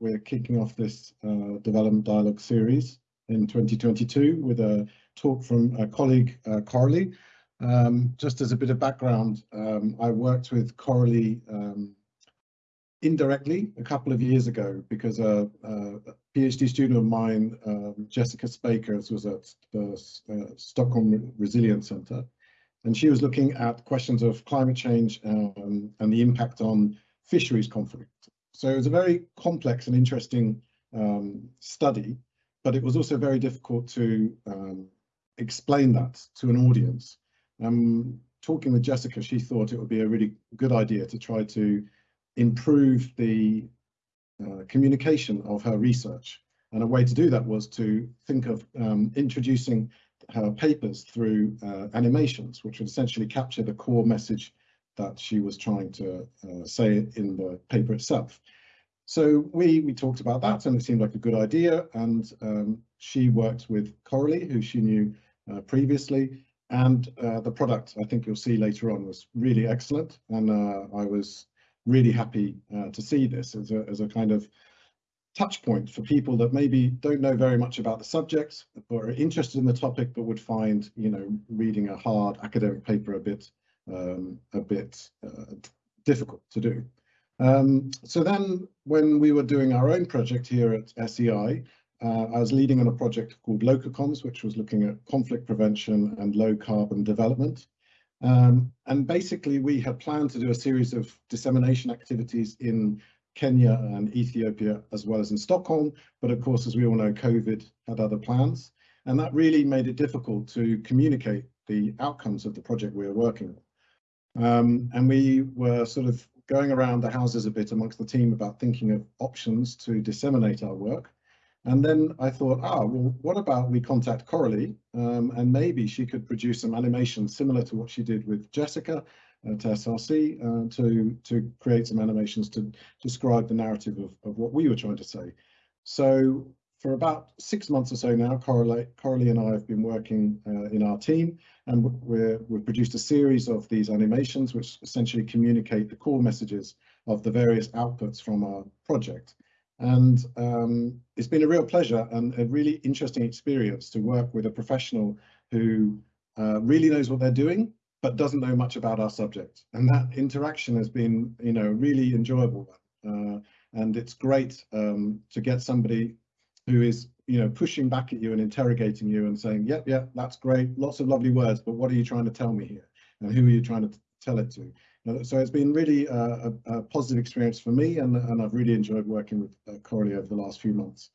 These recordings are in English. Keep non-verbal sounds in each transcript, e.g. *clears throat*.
we're kicking off this uh, development dialogue series in 2022 with a talk from a colleague, uh, Coralie. Um, just as a bit of background, um, I worked with Coralie um, indirectly a couple of years ago because a, a PhD student of mine, um, Jessica Spijkers, was at the uh, Stockholm Resilience Centre, and she was looking at questions of climate change um, and the impact on fisheries conflict. So it was a very complex and interesting um, study, but it was also very difficult to um, explain that to an audience. Um, talking with Jessica, she thought it would be a really good idea to try to improve the uh, communication of her research. And a way to do that was to think of um, introducing her papers through uh, animations, which would essentially capture the core message that she was trying to uh, say in the paper itself. So we we talked about that and it seemed like a good idea and um, she worked with Coralie who she knew uh, previously and uh, the product I think you'll see later on was really excellent and uh, I was really happy uh, to see this as a, as a kind of touch point for people that maybe don't know very much about the subject but are interested in the topic but would find you know reading a hard academic paper a bit um, a bit uh, difficult to do. Um, so then when we were doing our own project here at SEI, uh, I was leading on a project called Lococoms, which was looking at conflict prevention and low carbon development. Um, and basically we had planned to do a series of dissemination activities in Kenya and Ethiopia, as well as in Stockholm. But of course, as we all know, COVID had other plans. And that really made it difficult to communicate the outcomes of the project we were working on. Um, and we were sort of going around the houses a bit amongst the team about thinking of options to disseminate our work. And then I thought, ah, well, what about we contact Coralie um, and maybe she could produce some animations similar to what she did with Jessica at SRC uh, to, to create some animations to describe the narrative of, of what we were trying to say. So for about six months or so now, Coralie, Coralie and I have been working uh, in our team and we have produced a series of these animations which essentially communicate the core messages of the various outputs from our project. And um, it's been a real pleasure and a really interesting experience to work with a professional who uh, really knows what they're doing, but doesn't know much about our subject. And that interaction has been, you know, really enjoyable. Uh, and it's great um, to get somebody who is, you know, pushing back at you and interrogating you and saying, yep, yep, that's great, lots of lovely words, but what are you trying to tell me here? And who are you trying to tell it to? So it's been really a, a, positive experience for me and, and I've really enjoyed working with uh, Coralie over the last few months.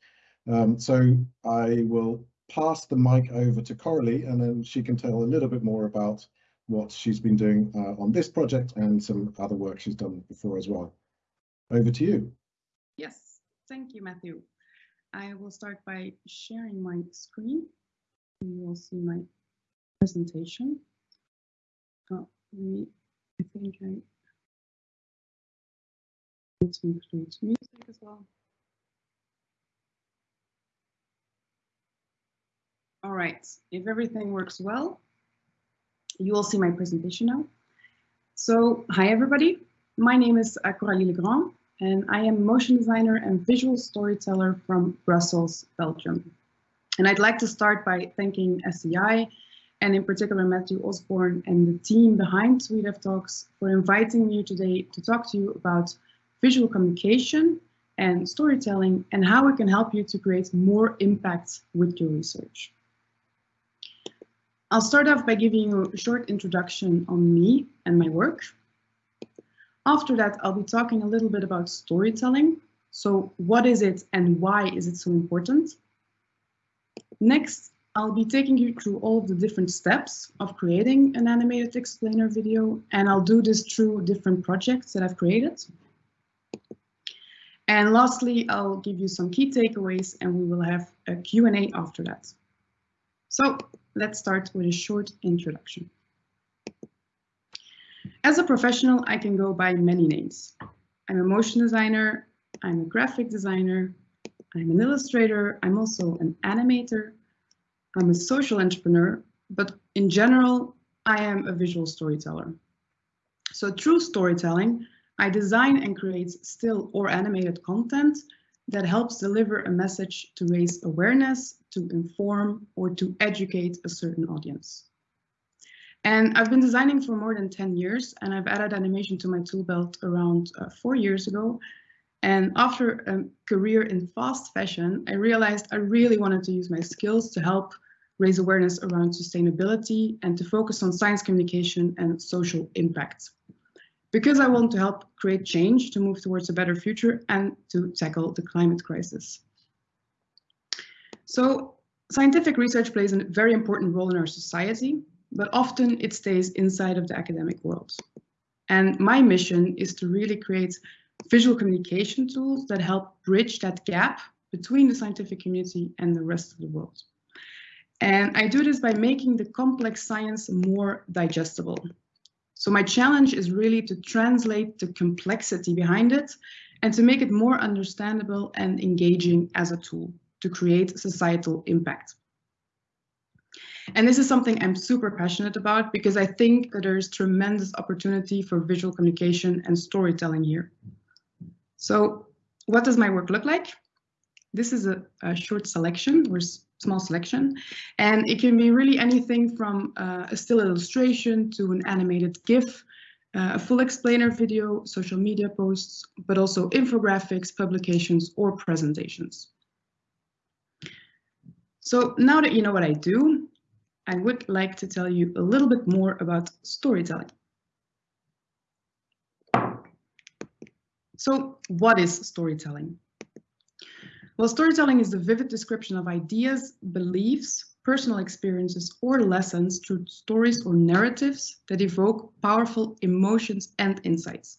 Um, so I will pass the mic over to Coralie and then she can tell a little bit more about what she's been doing uh, on this project and some other work she's done before as well. Over to you. Yes, thank you, Matthew. I will start by sharing my screen. You will see my presentation. Uh, oh, me I think I need to include music as well. All right, if everything works well, you will see my presentation now. So, hi everybody. My name is Coralie Legrand, and I am motion designer and visual storyteller from Brussels, Belgium. And I'd like to start by thanking SEI and in particular Matthew Osborne and the team behind SweDev Talks for inviting me today to talk to you about visual communication and storytelling and how it can help you to create more impact with your research. I'll start off by giving you a short introduction on me and my work. After that, I'll be talking a little bit about storytelling. So what is it and why is it so important? Next, I'll be taking you through all of the different steps of creating an animated explainer video, and I'll do this through different projects that I've created. And lastly, I'll give you some key takeaways and we will have a Q&A after that. So let's start with a short introduction. As a professional, I can go by many names. I'm a motion designer, I'm a graphic designer, I'm an illustrator, I'm also an animator, I'm a social entrepreneur, but in general, I am a visual storyteller. So through storytelling, I design and create still or animated content that helps deliver a message to raise awareness, to inform, or to educate a certain audience. And I've been designing for more than 10 years, and I've added animation to my tool belt around uh, four years ago. And after a career in fast fashion, I realized I really wanted to use my skills to help raise awareness around sustainability and to focus on science communication and social impact. Because I want to help create change to move towards a better future and to tackle the climate crisis. So scientific research plays a very important role in our society, but often it stays inside of the academic world. And my mission is to really create visual communication tools that help bridge that gap between the scientific community and the rest of the world. And I do this by making the complex science more digestible. So my challenge is really to translate the complexity behind it and to make it more understandable and engaging as a tool to create societal impact. And this is something I'm super passionate about because I think that there's tremendous opportunity for visual communication and storytelling here. So what does my work look like? This is a, a short selection or small selection, and it can be really anything from uh, a still illustration to an animated GIF, uh, a full explainer video, social media posts, but also infographics, publications, or presentations. So now that you know what I do, I would like to tell you a little bit more about storytelling. So what is storytelling? Well, storytelling is the vivid description of ideas, beliefs, personal experiences, or lessons through stories or narratives that evoke powerful emotions and insights.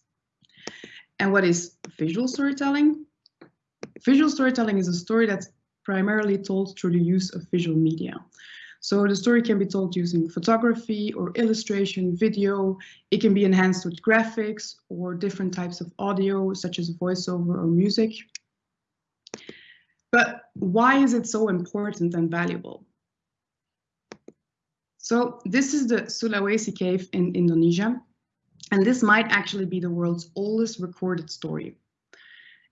And what is visual storytelling? Visual storytelling is a story that's primarily told through the use of visual media. So the story can be told using photography or illustration, video. It can be enhanced with graphics or different types of audio, such as voiceover or music. But why is it so important and valuable? So this is the Sulawesi cave in Indonesia, and this might actually be the world's oldest recorded story.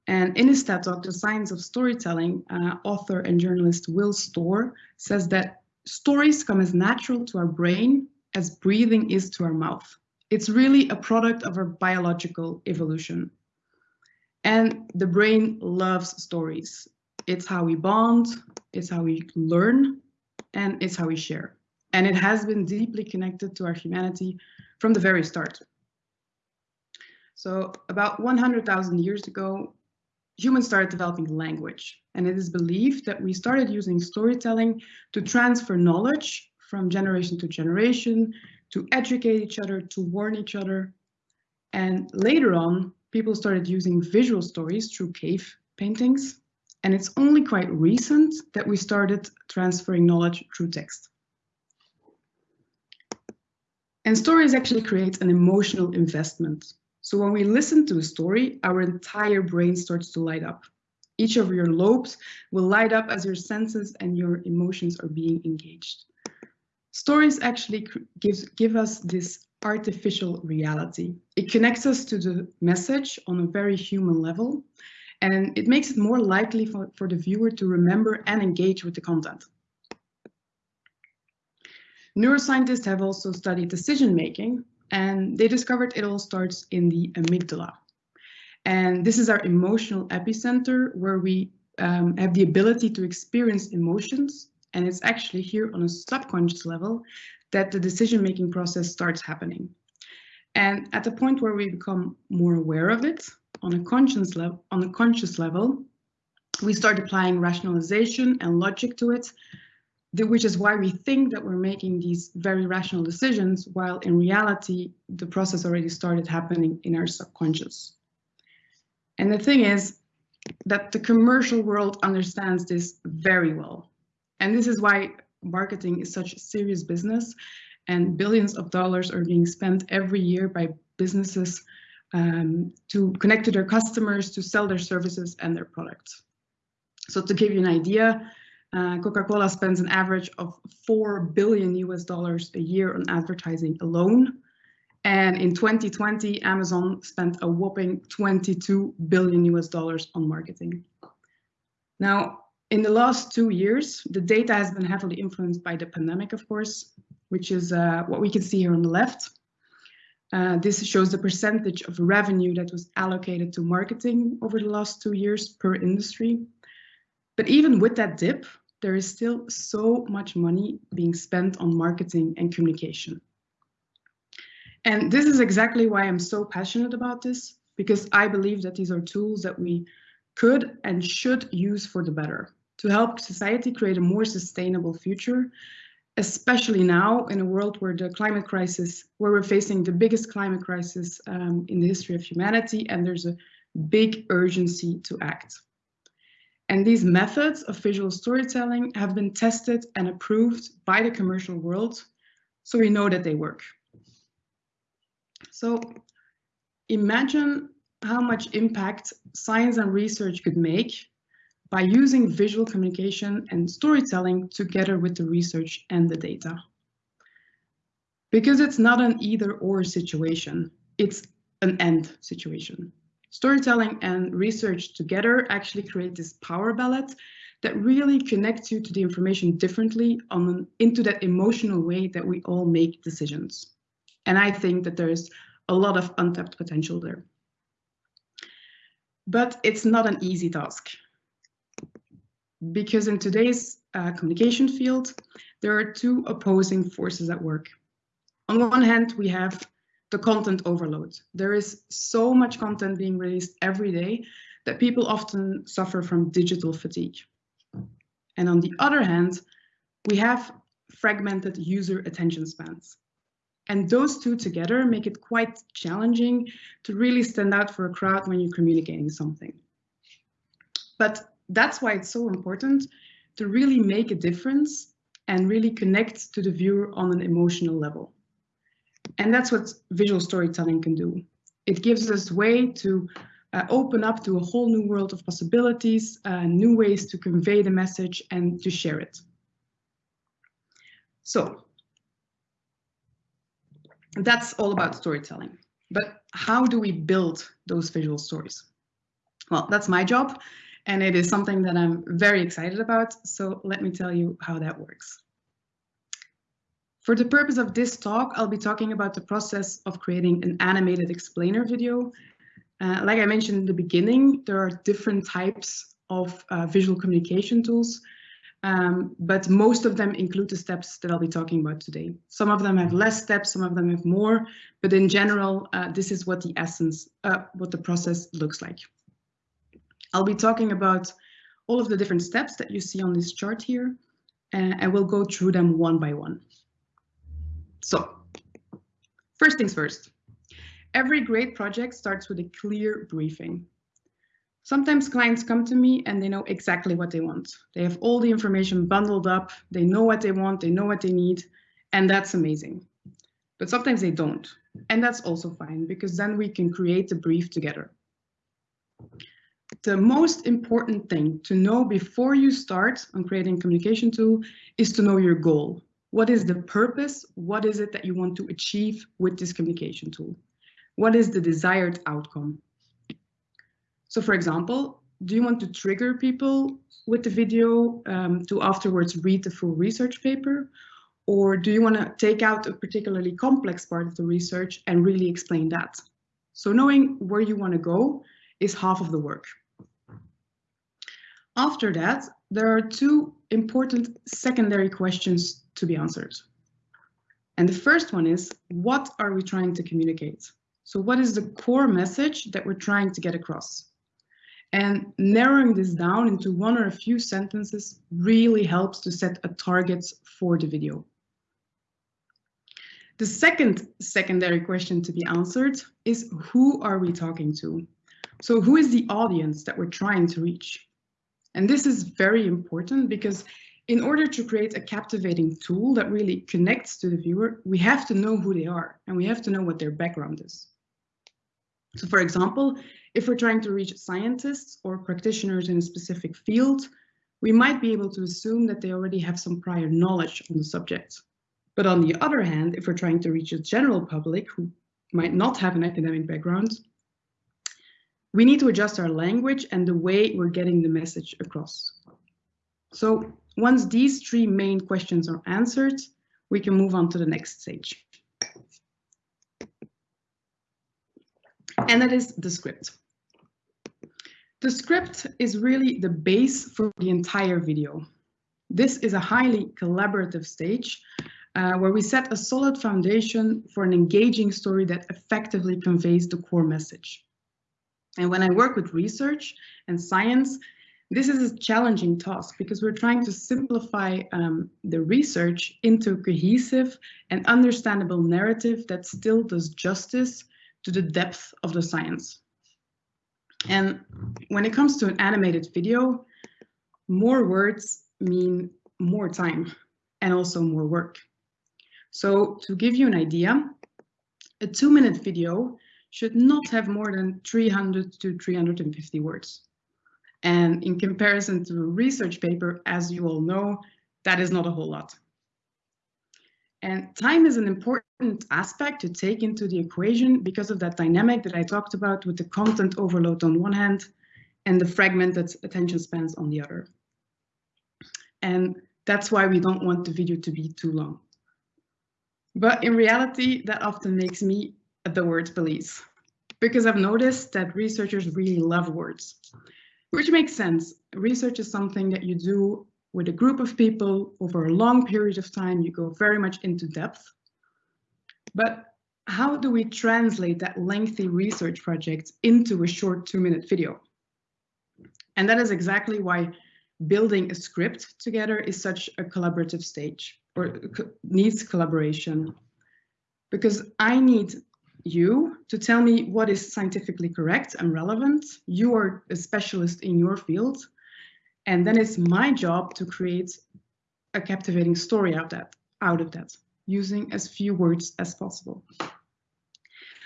And in his TED Talk, The Science of Storytelling, uh, author and journalist Will Storr says that stories come as natural to our brain as breathing is to our mouth. It's really a product of our biological evolution. And the brain loves stories. It's how we bond, it's how we learn, and it's how we share. And it has been deeply connected to our humanity from the very start. So about 100,000 years ago, humans started developing language. And it is believed that we started using storytelling to transfer knowledge from generation to generation, to educate each other, to warn each other. And later on, people started using visual stories through cave paintings. And it's only quite recent that we started transferring knowledge through text. And stories actually create an emotional investment. So when we listen to a story, our entire brain starts to light up. Each of your lobes will light up as your senses and your emotions are being engaged. Stories actually gives, give us this artificial reality. It connects us to the message on a very human level, and it makes it more likely for, for the viewer to remember and engage with the content. Neuroscientists have also studied decision making, and they discovered it all starts in the amygdala. And this is our emotional epicenter where we um, have the ability to experience emotions. And it's actually here on a subconscious level that the decision-making process starts happening. And at the point where we become more aware of it on a conscious level, on a conscious level, we start applying rationalization and logic to it which is why we think that we're making these very rational decisions, while in reality, the process already started happening in our subconscious. And the thing is that the commercial world understands this very well. And this is why marketing is such a serious business and billions of dollars are being spent every year by businesses um, to connect to their customers, to sell their services and their products. So to give you an idea, uh, Coca-Cola spends an average of 4 billion US dollars a year on advertising alone. And in 2020, Amazon spent a whopping 22 billion US dollars on marketing. Now, in the last two years, the data has been heavily influenced by the pandemic, of course, which is uh, what we can see here on the left. Uh, this shows the percentage of revenue that was allocated to marketing over the last two years per industry. But even with that dip, there is still so much money being spent on marketing and communication. And this is exactly why I'm so passionate about this, because I believe that these are tools that we could and should use for the better to help society create a more sustainable future, especially now in a world where the climate crisis, where we're facing the biggest climate crisis um, in the history of humanity, and there's a big urgency to act. And these methods of visual storytelling have been tested and approved by the commercial world, so we know that they work. So imagine how much impact science and research could make by using visual communication and storytelling together with the research and the data. Because it's not an either or situation, it's an end situation. Storytelling and research together actually create this power ballot that really connects you to the information differently on an, into that emotional way that we all make decisions. And I think that there's a lot of untapped potential there. But it's not an easy task because in today's uh, communication field, there are two opposing forces at work. On one hand, we have the content overload. There is so much content being released every day that people often suffer from digital fatigue. And on the other hand, we have fragmented user attention spans. And those two together make it quite challenging to really stand out for a crowd when you're communicating something. But that's why it's so important to really make a difference and really connect to the viewer on an emotional level. And that's what visual storytelling can do. It gives us way to uh, open up to a whole new world of possibilities, uh, new ways to convey the message and to share it. So that's all about storytelling. But how do we build those visual stories? Well, that's my job and it is something that I'm very excited about. So let me tell you how that works. For the purpose of this talk, I'll be talking about the process of creating an animated explainer video. Uh, like I mentioned in the beginning, there are different types of uh, visual communication tools, um, but most of them include the steps that I'll be talking about today. Some of them have less steps, some of them have more, but in general, uh, this is what the essence, uh, what the process looks like. I'll be talking about all of the different steps that you see on this chart here, uh, and we'll go through them one by one. So, first things first. Every great project starts with a clear briefing. Sometimes clients come to me and they know exactly what they want. They have all the information bundled up, they know what they want, they know what they need, and that's amazing. But sometimes they don't, and that's also fine because then we can create the brief together the most important thing to know before you start on creating communication tool is to know your goal. What is the purpose? What is it that you want to achieve with this communication tool? What is the desired outcome? So for example, do you want to trigger people with the video um, to afterwards read the full research paper? Or do you want to take out a particularly complex part of the research and really explain that? So knowing where you want to go is half of the work. After that, there are two important secondary questions to be answered. And the first one is, what are we trying to communicate? So what is the core message that we're trying to get across? And narrowing this down into one or a few sentences really helps to set a target for the video. The second secondary question to be answered is who are we talking to? So who is the audience that we're trying to reach? And this is very important because in order to create a captivating tool that really connects to the viewer, we have to know who they are and we have to know what their background is. So for example, if we're trying to reach scientists or practitioners in a specific field, we might be able to assume that they already have some prior knowledge on the subject. But on the other hand, if we're trying to reach a general public who might not have an academic background, we need to adjust our language and the way we're getting the message across. So once these three main questions are answered, we can move on to the next stage. And that is the script. The script is really the base for the entire video. This is a highly collaborative stage uh, where we set a solid foundation for an engaging story that effectively conveys the core message. And when I work with research and science, this is a challenging task because we're trying to simplify um, the research into a cohesive and understandable narrative that still does justice to the depth of the science. And when it comes to an animated video, more words mean more time and also more work. So to give you an idea, a two minute video should not have more than 300 to 350 words. And in comparison to a research paper, as you all know, that is not a whole lot. And time is an important aspect to take into the equation because of that dynamic that I talked about with the content overload on one hand and the fragmented attention spans on the other. And that's why we don't want the video to be too long. But in reality, that often makes me the word police because I've noticed that researchers really love words, which makes sense. Research is something that you do with a group of people over a long period of time, you go very much into depth. But how do we translate that lengthy research project into a short two minute video? And that is exactly why building a script together is such a collaborative stage or needs collaboration. Because I need you to tell me what is scientifically correct and relevant. You are a specialist in your field. And then it's my job to create a captivating story out, that, out of that, using as few words as possible.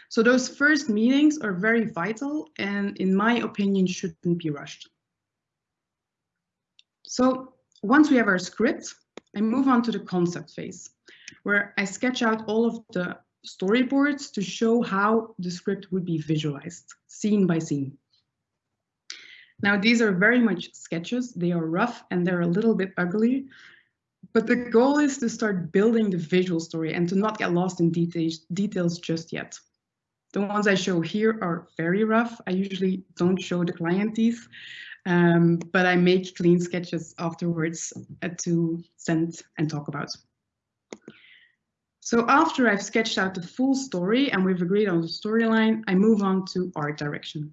So those first meetings are very vital and in my opinion shouldn't be rushed. So once we have our script, I move on to the concept phase, where I sketch out all of the storyboards to show how the script would be visualized, scene by scene. Now, these are very much sketches. They are rough and they're a little bit ugly, but the goal is to start building the visual story and to not get lost in details, details just yet. The ones I show here are very rough. I usually don't show the client these, um, but I make clean sketches afterwards uh, to send and talk about. So after I've sketched out the full story and we've agreed on the storyline, I move on to art direction.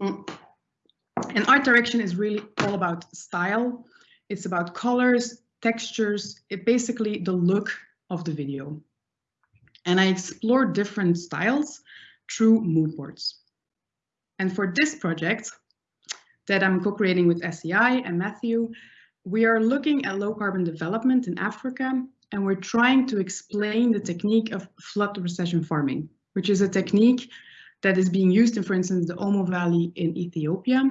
Mm. And art direction is really all about style. It's about colors, textures, it basically the look of the video. And I explore different styles through mood boards. And for this project that I'm co-creating with SEI and Matthew, we are looking at low carbon development in Africa, and we're trying to explain the technique of flood recession farming, which is a technique that is being used in, for instance, the Omo Valley in Ethiopia.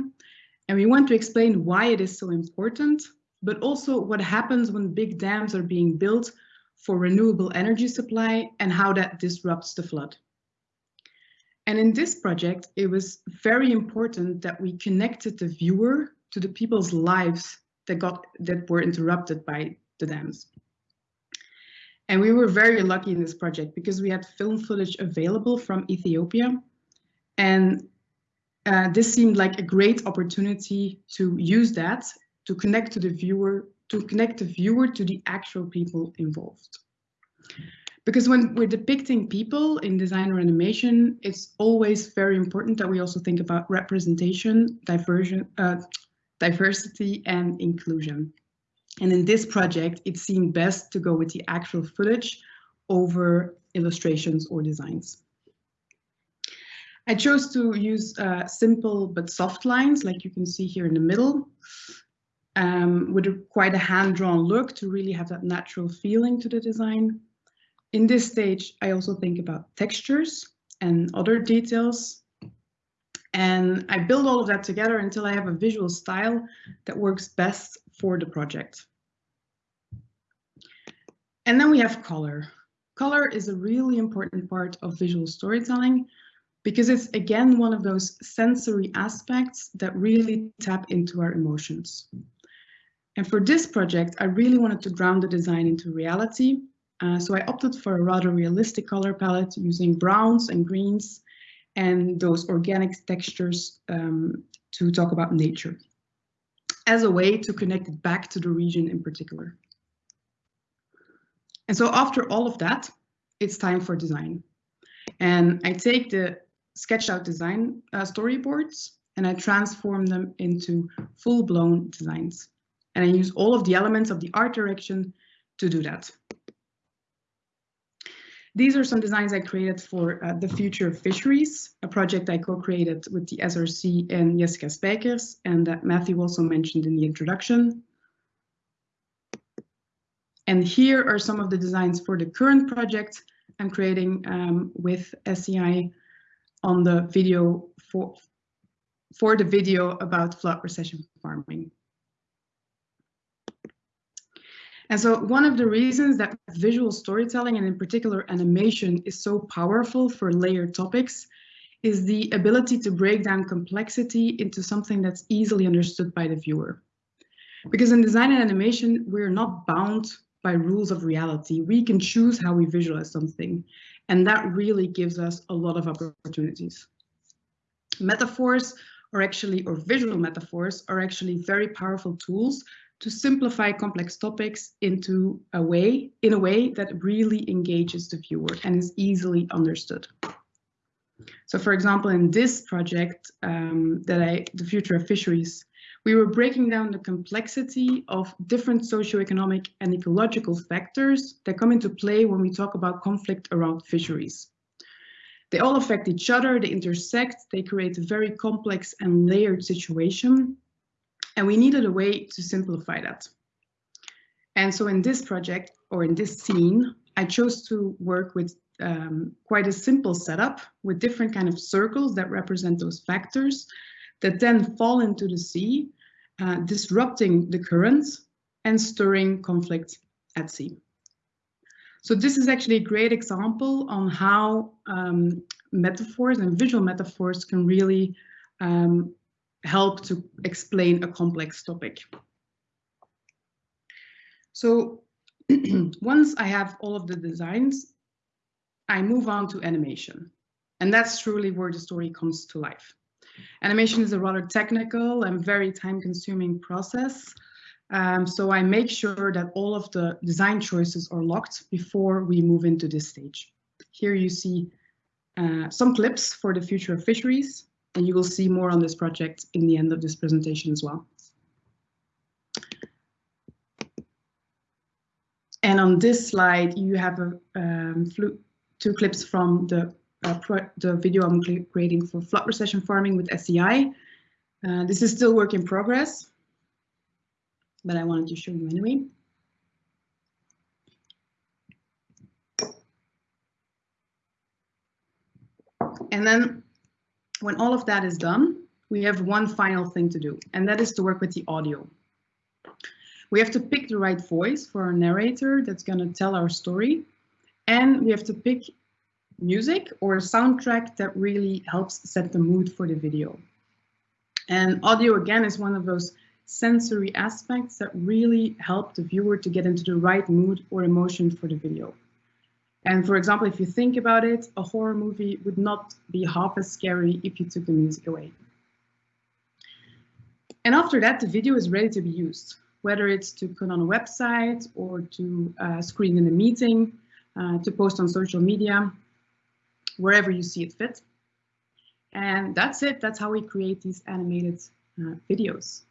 And we want to explain why it is so important, but also what happens when big dams are being built for renewable energy supply and how that disrupts the flood. And in this project, it was very important that we connected the viewer to the people's lives that got that were interrupted by the dams. And we were very lucky in this project because we had film footage available from Ethiopia and uh, this seemed like a great opportunity to use that to connect to the viewer, to connect the viewer to the actual people involved. Because when we're depicting people in design or animation, it's always very important that we also think about representation, diversion, uh, diversity and inclusion. And in this project, it seemed best to go with the actual footage over illustrations or designs. I chose to use uh, simple but soft lines, like you can see here in the middle, um, with a, quite a hand-drawn look to really have that natural feeling to the design. In this stage, I also think about textures and other details. And I build all of that together until I have a visual style that works best for the project. And then we have color. Color is a really important part of visual storytelling because it's again one of those sensory aspects that really tap into our emotions. And for this project, I really wanted to ground the design into reality. Uh, so I opted for a rather realistic color palette using browns and greens and those organic textures um, to talk about nature as a way to connect it back to the region in particular. And so after all of that, it's time for design. And I take the sketched out design uh, storyboards and I transform them into full-blown designs. And I use all of the elements of the art direction to do that. These are some designs I created for uh, the Future of Fisheries, a project I co-created with the SRC and Jessica Spijkers, and that Matthew also mentioned in the introduction. And here are some of the designs for the current project I'm creating um, with SEI on the video for, for the video about flood recession farming. And so one of the reasons that visual storytelling and in particular animation is so powerful for layered topics is the ability to break down complexity into something that's easily understood by the viewer. Because in design and animation, we're not bound by rules of reality. We can choose how we visualize something. And that really gives us a lot of opportunities. Metaphors are actually, or visual metaphors are actually very powerful tools to simplify complex topics into a way, in a way that really engages the viewer and is easily understood. So for example, in this project um, that I, the future of fisheries, we were breaking down the complexity of different socioeconomic and ecological factors that come into play when we talk about conflict around fisheries. They all affect each other, they intersect, they create a very complex and layered situation. And we needed a way to simplify that. And so in this project, or in this scene, I chose to work with um, quite a simple setup with different kind of circles that represent those factors that then fall into the sea uh, disrupting the currents and stirring conflict at sea. So this is actually a great example on how um, metaphors and visual metaphors can really um, help to explain a complex topic. So *clears throat* once I have all of the designs, I move on to animation. And that's truly where the story comes to life. Animation is a rather technical and very time consuming process. Um, so I make sure that all of the design choices are locked before we move into this stage. Here you see uh, some clips for the future of fisheries, and you will see more on this project in the end of this presentation as well. And on this slide, you have a, um, two clips from the uh, the video I'm creating for flood recession farming with SEI. Uh, this is still work in progress, but I wanted to show you anyway. And then when all of that is done, we have one final thing to do, and that is to work with the audio. We have to pick the right voice for our narrator that's going to tell our story, and we have to pick music or a soundtrack that really helps set the mood for the video. And audio again is one of those sensory aspects that really help the viewer to get into the right mood or emotion for the video. And for example, if you think about it, a horror movie would not be half as scary if you took the music away. And after that, the video is ready to be used, whether it's to put on a website or to uh, screen in a meeting, uh, to post on social media wherever you see it fit. And that's it. That's how we create these animated uh, videos.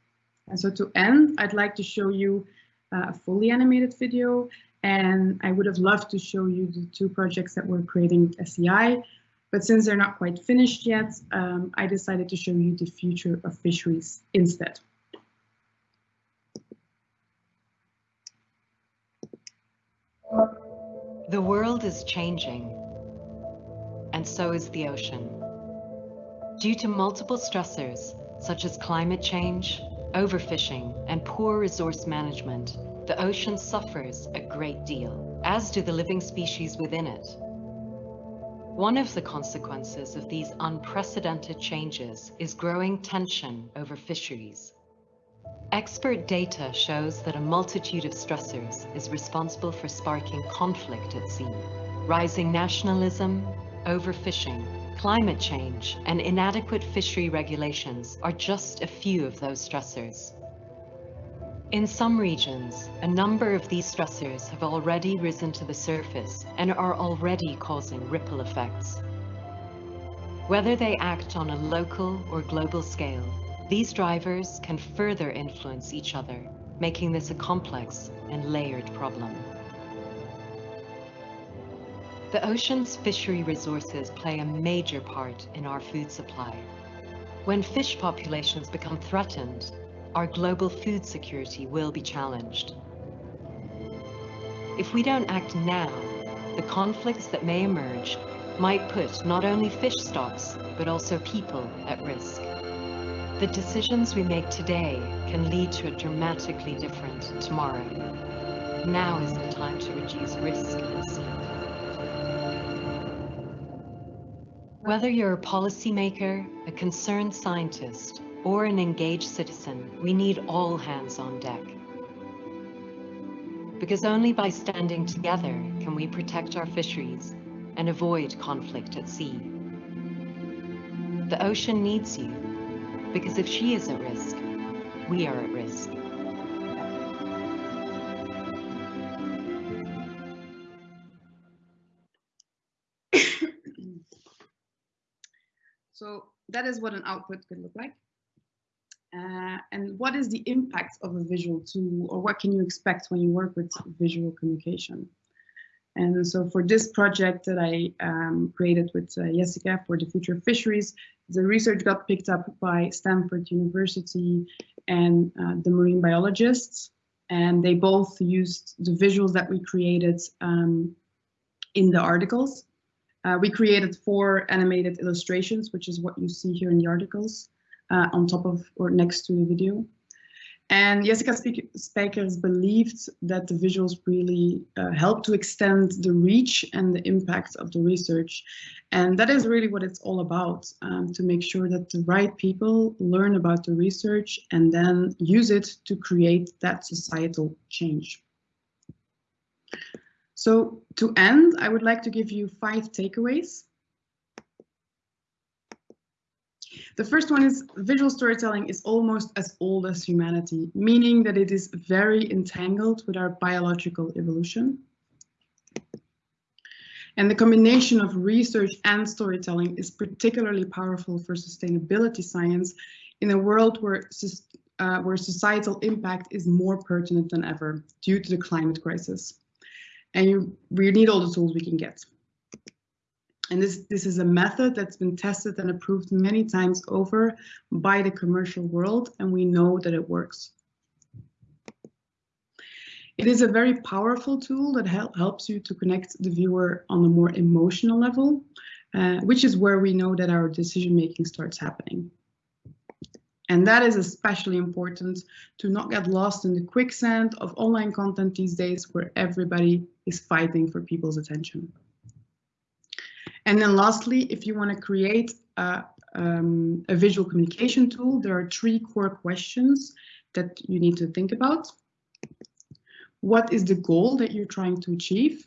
And so to end, I'd like to show you uh, a fully animated video. And I would have loved to show you the two projects that we're creating at SEI. But since they're not quite finished yet, um, I decided to show you the future of fisheries instead. The world is changing and so is the ocean. Due to multiple stressors, such as climate change, overfishing, and poor resource management, the ocean suffers a great deal, as do the living species within it. One of the consequences of these unprecedented changes is growing tension over fisheries. Expert data shows that a multitude of stressors is responsible for sparking conflict at sea. Rising nationalism, overfishing, climate change, and inadequate fishery regulations are just a few of those stressors. In some regions, a number of these stressors have already risen to the surface and are already causing ripple effects. Whether they act on a local or global scale, these drivers can further influence each other, making this a complex and layered problem. The ocean's fishery resources play a major part in our food supply. When fish populations become threatened, our global food security will be challenged. If we don't act now, the conflicts that may emerge might put not only fish stocks, but also people at risk. The decisions we make today can lead to a dramatically different tomorrow. Now is the time to reduce risk at sea. Whether you're a policymaker, a concerned scientist, or an engaged citizen, we need all hands on deck. Because only by standing together can we protect our fisheries and avoid conflict at sea. The ocean needs you, because if she is at risk, we are at risk. *coughs* so that is what an output could look like. Uh, and what is the impact of a visual tool or what can you expect when you work with visual communication? And so for this project that I um, created with uh, Jessica for the future of fisheries, the research got picked up by Stanford University and uh, the marine biologists. And they both used the visuals that we created um, in the articles. Uh, we created four animated illustrations, which is what you see here in the articles uh, on top of or next to the video. And Jessica Spijkers believed that the visuals really uh, help to extend the reach and the impact of the research. And that is really what it's all about, um, to make sure that the right people learn about the research and then use it to create that societal change. So to end, I would like to give you five takeaways The first one is visual storytelling is almost as old as humanity, meaning that it is very entangled with our biological evolution. And the combination of research and storytelling is particularly powerful for sustainability science in a world where, uh, where societal impact is more pertinent than ever due to the climate crisis. And you, we need all the tools we can get. And this, this is a method that's been tested and approved many times over by the commercial world, and we know that it works. It is a very powerful tool that help, helps you to connect the viewer on a more emotional level, uh, which is where we know that our decision making starts happening. And that is especially important to not get lost in the quicksand of online content these days where everybody is fighting for people's attention. And then lastly, if you want to create a, um, a visual communication tool, there are three core questions that you need to think about. What is the goal that you're trying to achieve?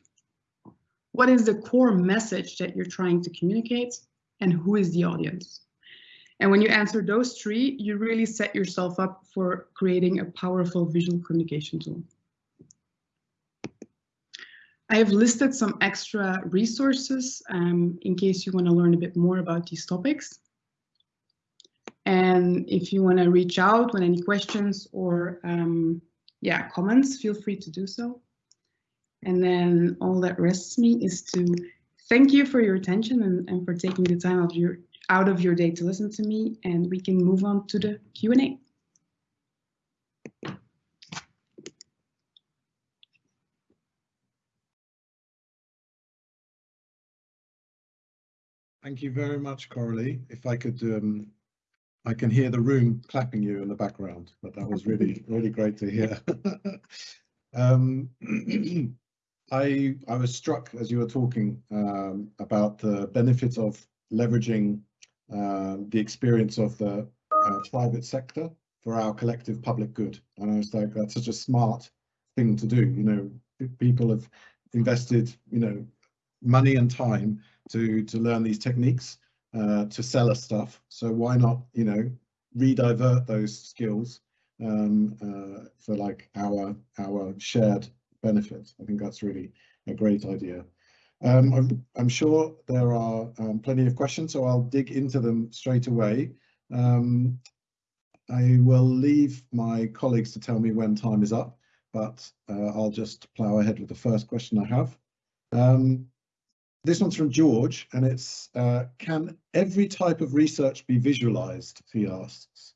What is the core message that you're trying to communicate? And who is the audience? And when you answer those three, you really set yourself up for creating a powerful visual communication tool. I have listed some extra resources um, in case you want to learn a bit more about these topics. And if you want to reach out with any questions or um, yeah, comments, feel free to do so. And then all that rests me is to thank you for your attention and, and for taking the time of your, out of your day to listen to me. And we can move on to the Q&A. Thank you very much, Coralie. If I could, um, I can hear the room clapping you in the background, but that was really, *laughs* really great to hear. *laughs* um, *clears throat* I I was struck as you were talking um, about the benefits of leveraging uh, the experience of the uh, private sector for our collective public good. And I was like, that's such a smart thing to do. You know, people have invested, you know, money and time to to learn these techniques uh, to sell us stuff. So why not, you know, redivert those skills um, uh, for like our our shared benefit. I think that's really a great idea. Um, I'm, I'm, sure there are um, plenty of questions, so I'll dig into them straight away. Um, I will leave my colleagues to tell me when time is up, but uh, I'll just plow ahead with the first question I have. Um, this one's from George, and it's, uh, can every type of research be visualized, he asks.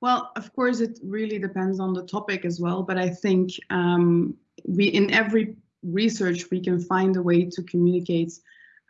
Well, of course, it really depends on the topic as well, but I think um, we in every research, we can find a way to communicate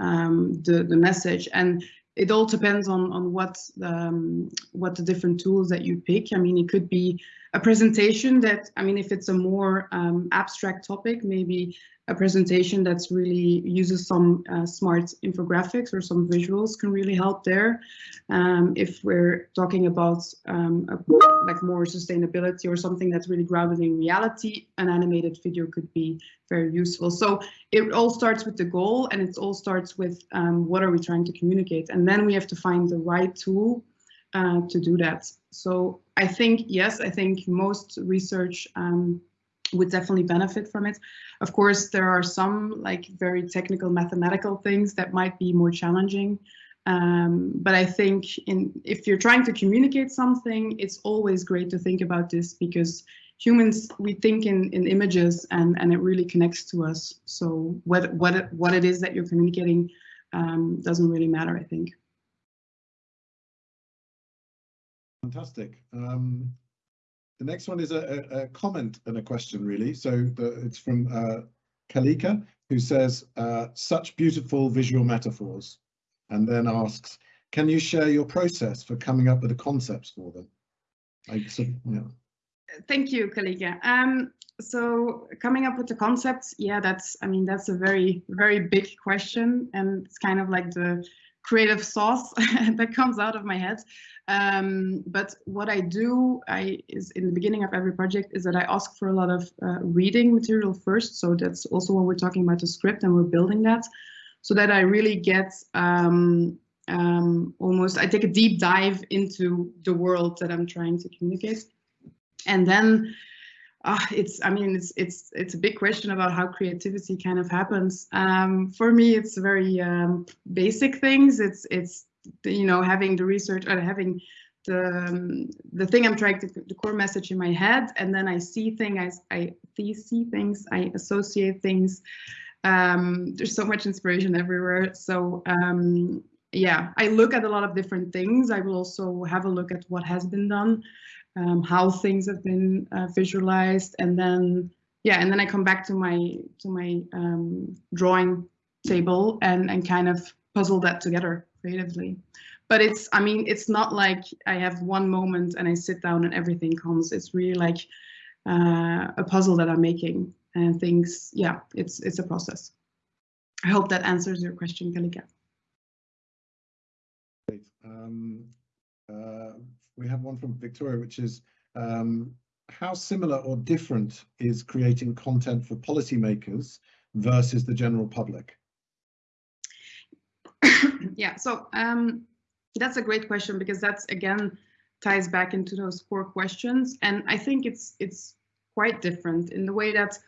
um, the, the message. And it all depends on, on what, um, what the different tools that you pick. I mean, it could be a presentation that, I mean, if it's a more um, abstract topic, maybe a presentation that's really uses some uh, smart infographics or some visuals can really help there. Um, if we're talking about um, a, like more sustainability or something that's really grounded in reality, an animated video could be very useful. So it all starts with the goal and it all starts with um, what are we trying to communicate? And then we have to find the right tool uh, to do that. So I think, yes, I think most research um, would definitely benefit from it. Of course, there are some like very technical mathematical things that might be more challenging. Um, but I think in, if you're trying to communicate something, it's always great to think about this because humans, we think in, in images and, and it really connects to us. So what, what, what it is that you're communicating um, doesn't really matter, I think. Fantastic. Um, the next one is a, a, comment and a question, really. So the, it's from uh, Kalika, who says, uh, such beautiful visual metaphors, and then asks, can you share your process for coming up with the concepts for them? I, so, yeah. Thank you, Kalika. Um, so coming up with the concepts, yeah, that's, I mean, that's a very, very big question. And it's kind of like the creative sauce *laughs* that comes out of my head. Um, but what I do I is in the beginning of every project is that I ask for a lot of uh, reading material first. So that's also when we're talking about the script and we're building that so that I really get um, um, almost, I take a deep dive into the world that I'm trying to communicate. And then uh, it's i mean it's it's it's a big question about how creativity kind of happens um, for me it's very um, basic things it's it's you know having the research or having the um, the thing i'm trying to the core message in my head and then i see things i i see things i associate things. Um, there's so much inspiration everywhere. So um, yeah i look at a lot of different things. I will also have a look at what has been done um, how things have been uh, visualized, and then yeah, and then I come back to my to my um, drawing table and and kind of puzzle that together creatively. But it's I mean it's not like I have one moment and I sit down and everything comes. It's really like uh, a puzzle that I'm making and things. Yeah, it's it's a process. I hope that answers your question, Kalika. Great. Um, uh, we have one from Victoria, which is um, how similar or different is creating content for policymakers versus the general public? Yeah, so um, that's a great question because that's again ties back into those core questions, and I think it's it's quite different in the way that,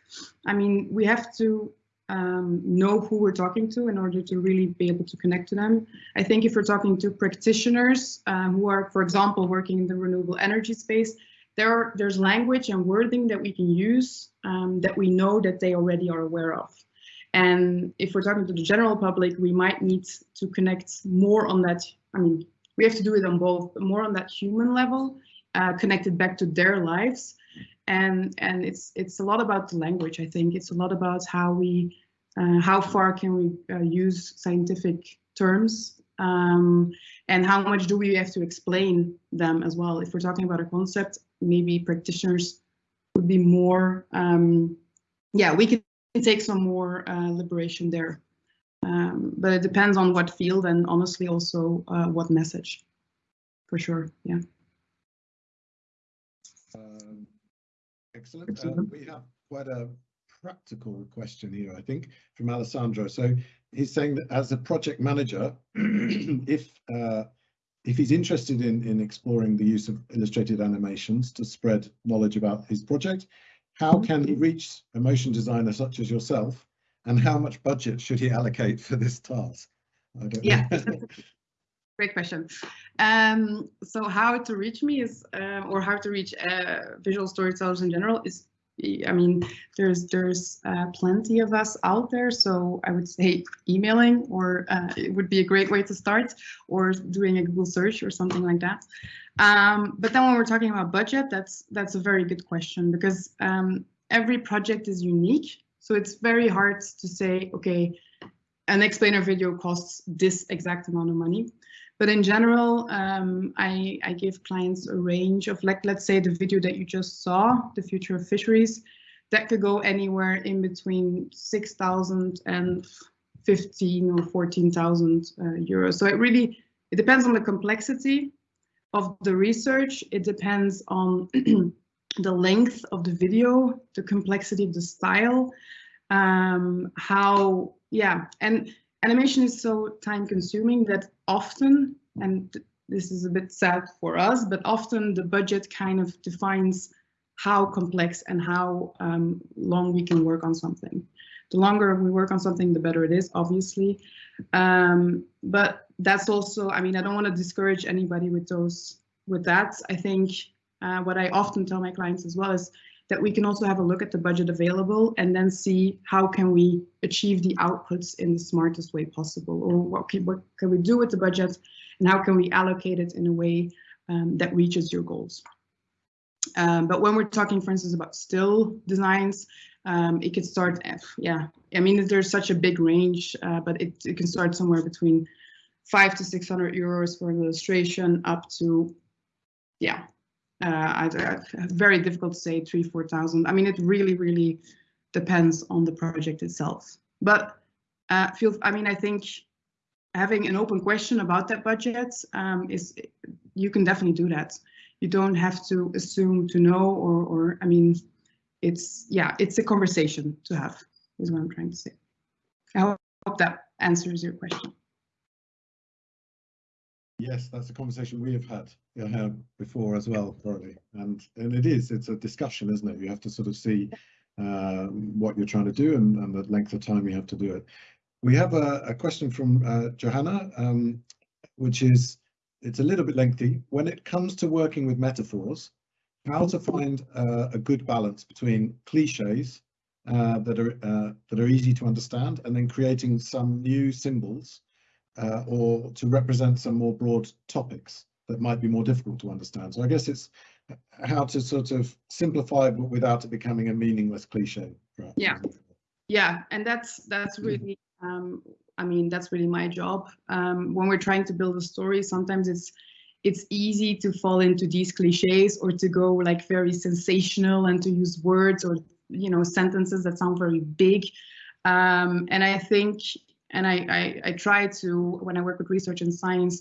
I mean, we have to um, know who we're talking to in order to really be able to connect to them. I think if we're talking to practitioners uh, who are, for example, working in the renewable energy space, there are, there's language and wording that we can use um, that we know that they already are aware of. And if we're talking to the general public, we might need to connect more on that. I mean, we have to do it on both, more on that human level, uh, connected back to their lives, and and it's it's a lot about the language. I think it's a lot about how we uh, how far can we uh, use scientific terms um, and how much do we have to explain them as well. If we're talking about a concept, maybe practitioners would be more. Um, yeah, we can take some more uh, liberation there. Um, but it depends on what field and honestly also uh, what message, for sure. Yeah. Um, excellent. excellent. we have quite a practical question here, I think, from Alessandro. So he's saying that as a project manager, *clears throat* if uh, if he's interested in, in exploring the use of illustrated animations to spread knowledge about his project, how can he reach a motion designer such as yourself and how much budget should he allocate for this task? yeah, great question. Um, so how to reach me is, uh, or how to reach uh, visual storytellers in general is I mean, there's there's uh, plenty of us out there, so I would say emailing or uh, it would be a great way to start, or doing a Google search or something like that. Um, but then when we're talking about budget, that's that's a very good question because um, every project is unique, so it's very hard to say, okay, an explainer video costs this exact amount of money. But in general, um, I, I give clients a range of like, let's say the video that you just saw, the future of fisheries, that could go anywhere in between 6,000 and 15 or 14,000 uh, euros. So it really, it depends on the complexity of the research. It depends on *clears throat* the length of the video, the complexity of the style, um, how, yeah, and animation is so time consuming that often, and this is a bit sad for us, but often the budget kind of defines how complex and how um, long we can work on something. The longer we work on something, the better it is, obviously. Um, but that's also, I mean, I don't want to discourage anybody with those, with that. I think uh, what I often tell my clients as well is that we can also have a look at the budget available and then see how can we achieve the outputs in the smartest way possible or what can, what can we do with the budget and how can we allocate it in a way um, that reaches your goals. Um, but when we're talking, for instance, about still designs, um, it could start, yeah, I mean, there's such a big range, uh, but it, it can start somewhere between five to 600 euros for an illustration up to, yeah, uh, I, very difficult to say three, 4,000. I mean, it really, really depends on the project itself. But uh, feel, I mean, I think having an open question about that budget um, is, you can definitely do that. You don't have to assume to know or, or I mean, it's, yeah, it's a conversation to have is what I'm trying to say. I hope that answers your question. Yes, that's a conversation we have had uh, before as well, Coralie. And and it is, it's a discussion, isn't it? You have to sort of see uh, what you're trying to do and, and the length of time you have to do it. We have a, a question from uh, Johanna, um, which is, it's a little bit lengthy. When it comes to working with metaphors, how to find uh, a good balance between cliches uh, that are uh, that are easy to understand and then creating some new symbols uh, or to represent some more broad topics that might be more difficult to understand. So I guess it's how to sort of simplify but without it becoming a meaningless cliche. Yeah, yeah, and that's that's mm. really, um, I mean, that's really my job. Um, when we're trying to build a story, sometimes it's it's easy to fall into these cliches or to go like very sensational and to use words or you know sentences that sound very big. Um, and I think and I, I, I try to when I work with research and science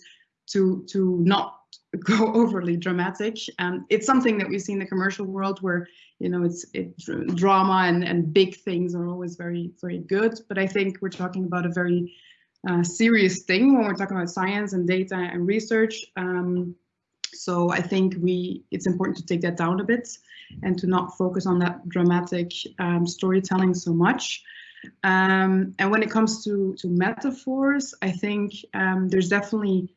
to to not *laughs* go overly dramatic. Um, it's something that we see in the commercial world where you know it's it drama and and big things are always very very good. But I think we're talking about a very uh, serious thing when we're talking about science and data and research. Um, so I think we it's important to take that down a bit and to not focus on that dramatic um, storytelling so much. Um, and when it comes to, to metaphors, I think um, there's definitely,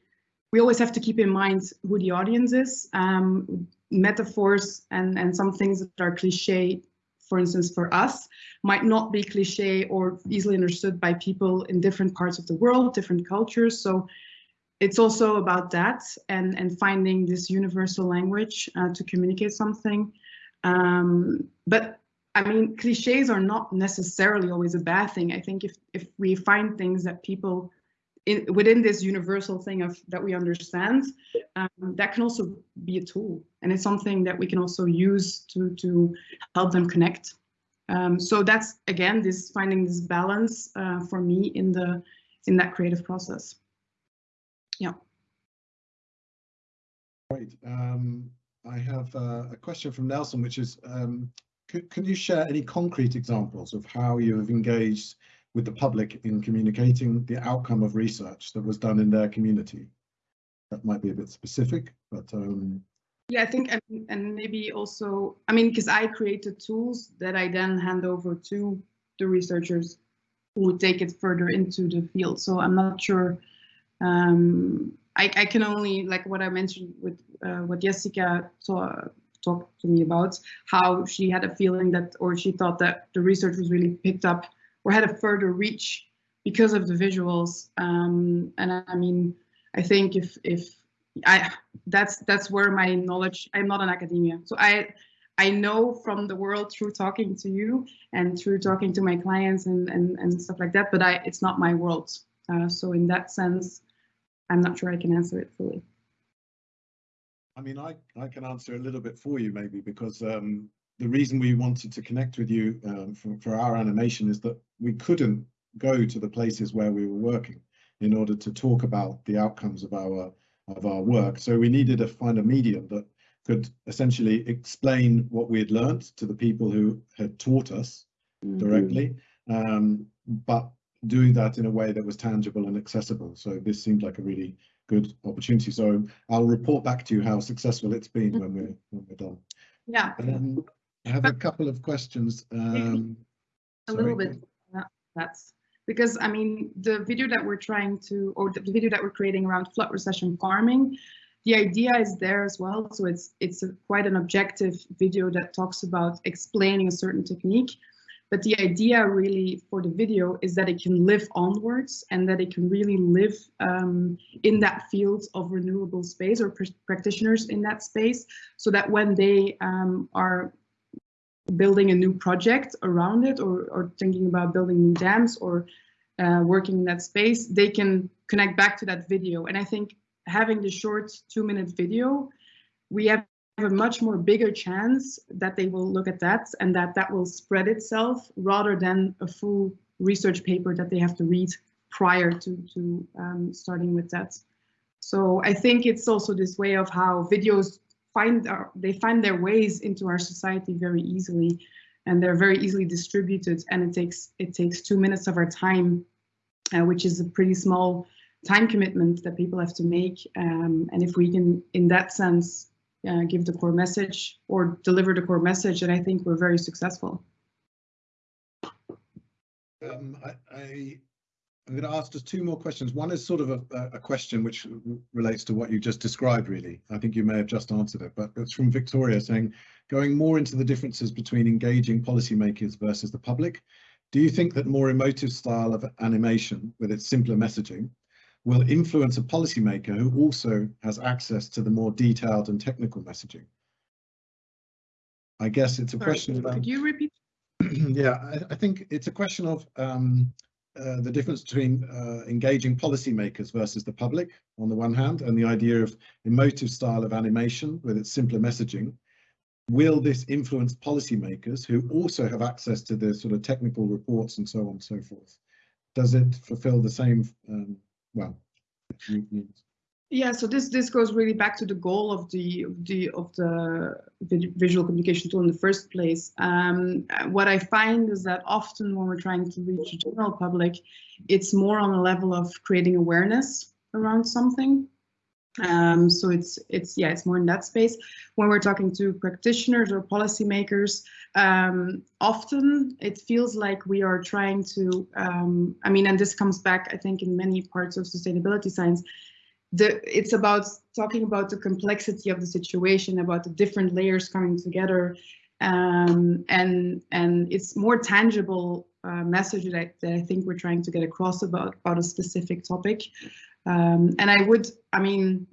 we always have to keep in mind who the audience is. Um, metaphors and, and some things that are cliche, for instance, for us, might not be cliche or easily understood by people in different parts of the world, different cultures. So it's also about that and, and finding this universal language uh, to communicate something. Um, but I mean, cliches are not necessarily always a bad thing. I think if if we find things that people in, within this universal thing of that we understand, um, that can also be a tool, and it's something that we can also use to to help them connect. Um, so that's again this finding this balance uh, for me in the in that creative process. Yeah. Great. Um, I have uh, a question from Nelson, which is, um, can you share any concrete examples of how you have engaged with the public in communicating the outcome of research that was done in their community? That might be a bit specific, but um, yeah, I think, and, and maybe also, I mean, because I created tools that I then hand over to the researchers who take it further into the field. So I'm not sure. Um, I, I can only like what I mentioned with uh, what Jessica saw, talked to me about, how she had a feeling that, or she thought that the research was really picked up or had a further reach because of the visuals. Um, and I, I mean, I think if if I that's that's where my knowledge. I'm not an academia, so I I know from the world through talking to you and through talking to my clients and and, and stuff like that. But I it's not my world. Uh, so in that sense, I'm not sure I can answer it fully. I mean, I I can answer a little bit for you maybe because um, the reason we wanted to connect with you um, for, for our animation is that we couldn't go to the places where we were working in order to talk about the outcomes of our of our work. So we needed to find a medium that could essentially explain what we had learned to the people who had taught us mm-hmm. directly, um, but doing that in a way that was tangible and accessible. So this seemed like a really good opportunity. So I'll report back to you how successful it's been when we're when we're done. Yeah. Um, I have a couple of questions. Um, a sorry. little bit. Yeah, that's because I mean the video that we're trying to or the video that we're creating around flood recession farming the idea is there as well so it's it's a, quite an objective video that talks about explaining a certain technique but the idea really for the video is that it can live onwards and that it can really live um, in that field of renewable space or pr practitioners in that space so that when they um, are building a new project around it or, or thinking about building new dams or uh, working in that space, they can connect back to that video. And I think having the short two minute video, we have a much more bigger chance that they will look at that and that that will spread itself rather than a full research paper that they have to read prior to, to um, starting with that. So I think it's also this way of how videos find our, they find their ways into our society very easily and they're very easily distributed and it takes it takes two minutes of our time uh, which is a pretty small time commitment that people have to make um, and if we can in that sense uh, give the core message or deliver the core message And I think we're very successful. Um, I, I I'm going to ask just two more questions. One is sort of a, a, question which relates to what you just described, really. I think you may have just answered it, but it's from Victoria saying, going more into the differences between engaging policymakers versus the public, do you think that more emotive style of animation with its simpler messaging will influence a policymaker who also has access to the more detailed and technical messaging? I guess it's a Sorry, question about... Could you repeat? *clears throat* yeah, I, I, think it's a question of um, uh, the difference between uh, engaging policymakers versus the public on the one hand, and the idea of emotive style of animation with its simpler messaging. Will this influence policymakers who also have access to the sort of technical reports and so on and so forth? Does it fulfill the same, um, well, yeah, so this this goes really back to the goal of the of the of the visual communication tool in the first place. Um, what I find is that often when we're trying to reach the general public, it's more on a level of creating awareness around something. Um, so it's it's yeah, it's more in that space. When we're talking to practitioners or policymakers, um, often it feels like we are trying to. Um, I mean, and this comes back, I think, in many parts of sustainability science the it's about talking about the complexity of the situation, about the different layers coming together, um, and and it's more tangible uh, message that I, that I think we're trying to get across about about a specific topic. Um, and I would, I mean,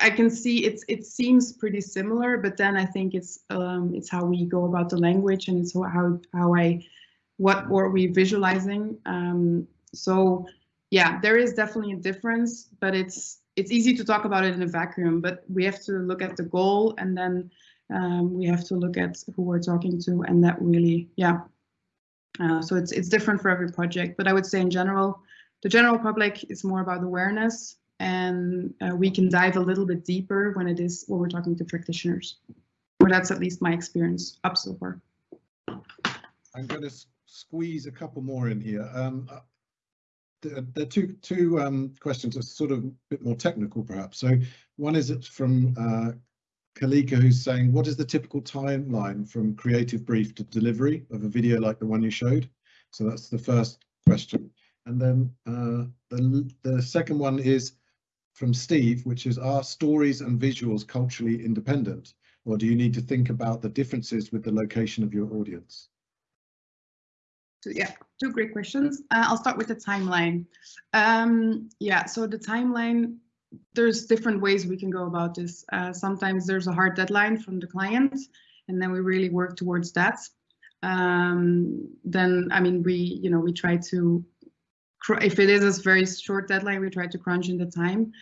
I can see it's it seems pretty similar, but then I think it's um, it's how we go about the language and it's how how I what were we visualizing. Um, so yeah, there is definitely a difference, but it's it's easy to talk about it in a vacuum, but we have to look at the goal and then um, we have to look at who we're talking to and that really, yeah, Uh, so it's it's different for every project, but I would say in general, the general public is more about awareness, and uh, we can dive a little bit deeper when it is when we're talking to practitioners. Or that's at least my experience up so far. I'm going to squeeze a couple more in here. Um, uh, there are two two um, questions are sort of a bit more technical, perhaps. So one is it's from uh, Kalika, who's saying, what is the typical timeline from creative brief to delivery of a video like the one you showed? So that's the first question. And then uh, the, the second one is from Steve, which is, are stories and visuals culturally independent? Or do you need to think about the differences with the location of your audience? So yeah, two great questions. Uh, I'll start with the timeline. Um, yeah, so the timeline there's different ways we can go about this. Uh, sometimes there's a hard deadline from the client, and then we really work towards that. Um, then, I mean, we, you know, we try to, if it is a very short deadline, we try to crunch in the time.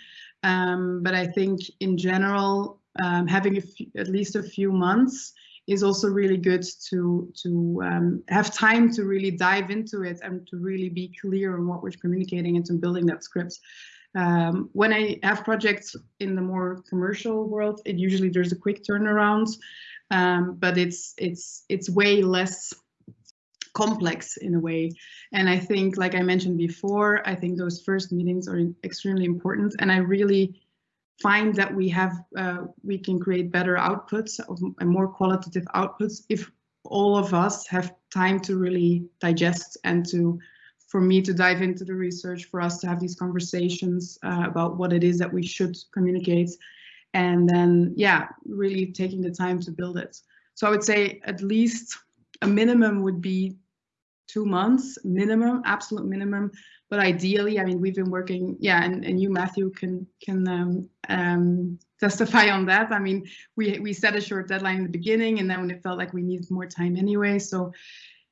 Um, but I think in general, um, having at least a few months is also really good to to um, have time to really dive into it and to really be clear on what we're communicating and to building that script. Um, when I have projects in the more commercial world, it usually there's a quick turnaround, um, but it's it's it's way less complex in a way. And I think, like I mentioned before, I think those first meetings are extremely important. And I really find that we have uh, we can create better outputs and more qualitative outputs if all of us have time to really digest and to for me to dive into the research, for us to have these conversations uh, about what it is that we should communicate, and then yeah, really taking the time to build it. So I would say at least a minimum would be two months minimum, absolute minimum. But ideally, I mean, we've been working, yeah, and, and you, Matthew, can can um, um, testify on that. I mean, we we set a short deadline in the beginning, and then when it felt like we needed more time anyway. So,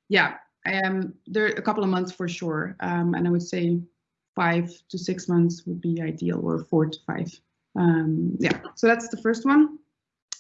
yeah, um, there a couple of months for sure, um, and I would say five to six months would be ideal, or four to five. Um, yeah, so that's the first one.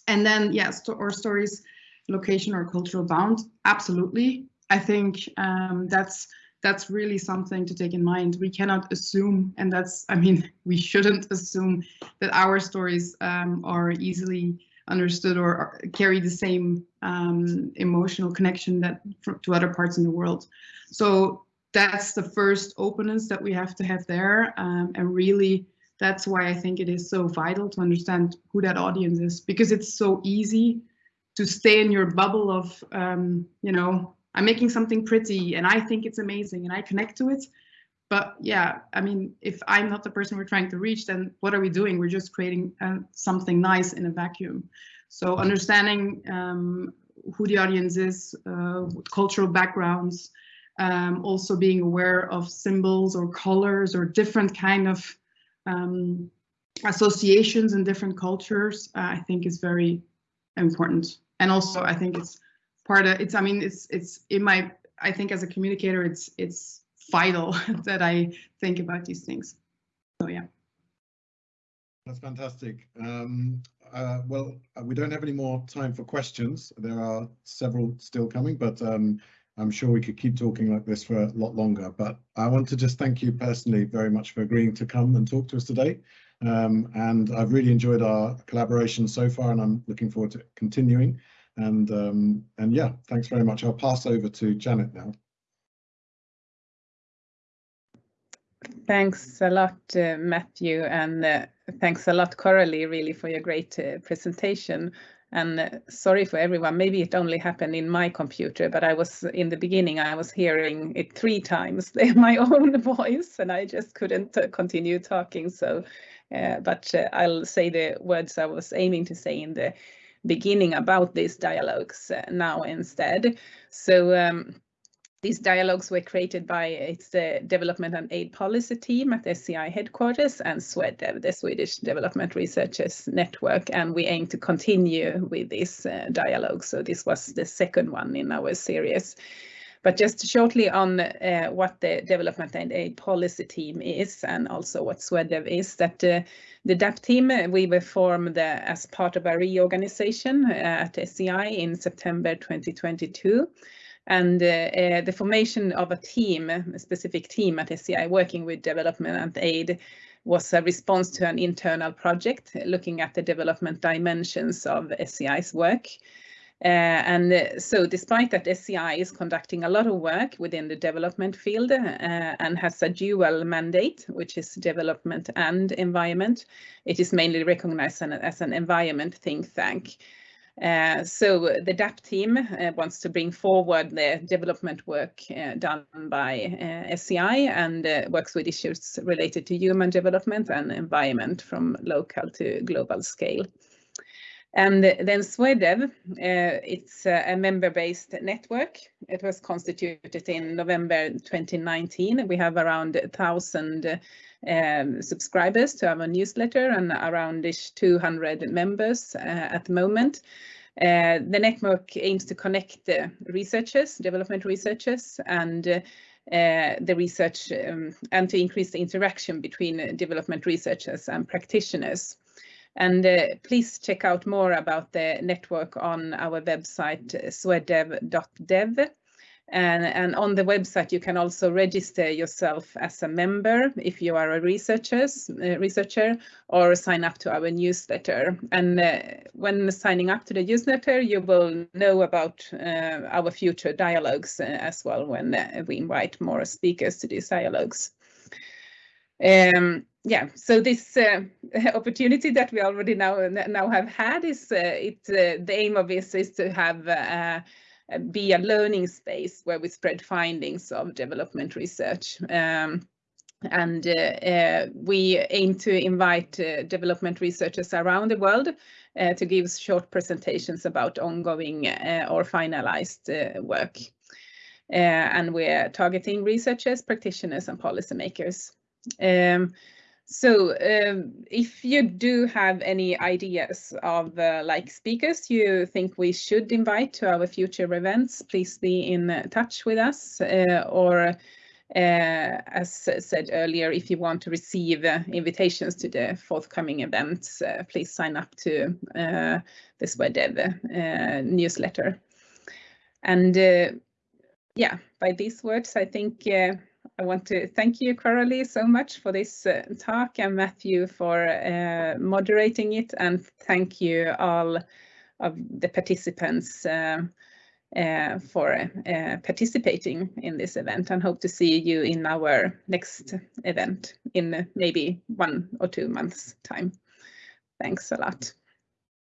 And then, yes, yeah, or stories, location or cultural bound. Absolutely, I think um, that's that's really something to take in mind. We cannot assume, and that's, I mean, *laughs* we shouldn't assume that our stories um, are easily understood or, carry the same um, emotional connection that to other parts in the world. So that's the first openness that we have to have there, um, and really that's why I think it is so vital to understand who that audience is because it's so easy to stay in your bubble of um, you know I'm making something pretty and I think it's amazing and I connect to it. But yeah, I mean, if I'm not the person we're trying to reach, then what are we doing? We're just creating uh, something nice in a vacuum. So understanding um, who the audience is, uh, cultural backgrounds, um, also being aware of symbols or colors or different kind of um, associations in different cultures, uh, I think is very important. And also, I think it's part of it's. I mean, it's it's in my. I think as a communicator, it's it's vital *laughs* that I think about these things. So yeah. That's fantastic. Um, uh, well, uh, we don't have any more time for questions. There are several still coming, but um, I'm sure we could keep talking like this for a lot longer. But I want to just thank you personally very much for agreeing to come and talk to us today. Um, and I've really enjoyed our collaboration so far, and I'm looking forward to continuing. And um, and yeah, thanks very much. I'll pass over to Janet now. Thanks a lot, uh, Matthew, and uh, thanks a lot, Coralie, really, for your great uh, presentation. And uh, sorry for everyone, maybe it only happened in my computer, but I was in the beginning, I was hearing it three times, *laughs* my own *laughs* voice, and I just couldn't uh, continue talking. So, uh, but I'll say the words I was aiming to say in the beginning about these dialogues now instead. So, um, these dialogues were created by its the Development and Aid Policy team at SEI headquarters and SWEDEV, the Swedish Development Researchers Network, and we aim to continue with this uh, dialogue. So this was the second one in our series. But just shortly on uh, what the Development and Aid Policy team is and also what SWEDEV is, that uh, the DAP team, uh, we were formed uh, as part of a reorganization uh, at SEI in September 2022. And uh, the formation of a team, a specific team at SEI working with development and aid was a response to an internal project looking at the development dimensions of SEI's work. Uh, and uh, so despite that SEI is conducting a lot of work within the development field uh, and has a dual mandate, which is development and environment, it is mainly recognized as an environment think tank. Uh, so the DAP team uh, wants to bring forward the development work uh, done by SEI and works with issues related to human development and environment from local to global scale. And then SWEDEV, uh, it's a member-based network. It was constituted in November 2019. We have around 1,000 um, subscribers to our newsletter and around 200 members uh, at the moment. Uh, the network aims to connect researchers, development researchers, and uh, the research um, and to increase the interaction between development researchers and practitioners. And uh, please check out more about the network on our website, swedev.dev. And, and, on the website, you can also register yourself as a member if you are a researchers, uh, researcher or sign up to our newsletter. And uh, when signing up to the newsletter, you will know about uh, our future dialogues uh, as well when uh, we invite more speakers to these dialogues. Um, yeah, so this uh, *laughs* opportunity that we already now now have had is uh, it uh, the aim of this is to have uh, uh, be a learning space where we spread findings of development research. Um, and uh, we aim to invite development researchers around the world to give short presentations about ongoing or finalized work. and we're targeting researchers, practitioners and policymakers. Um, so um, if you do have any ideas of uh, like speakers you think we should invite to our future events, please be in touch with us uh, or uh, as said earlier, if you want to receive uh, invitations to the forthcoming events, uh, please sign up to uh, the SWEDEV newsletter. And yeah, by these words, I think I want to thank you, Coralie, so much for this uh, talk and Matthew for uh, moderating it and thank you all of the participants uh, uh for uh, participating in this event and hope to see you in our next event in maybe one or two months time. Thanks a lot.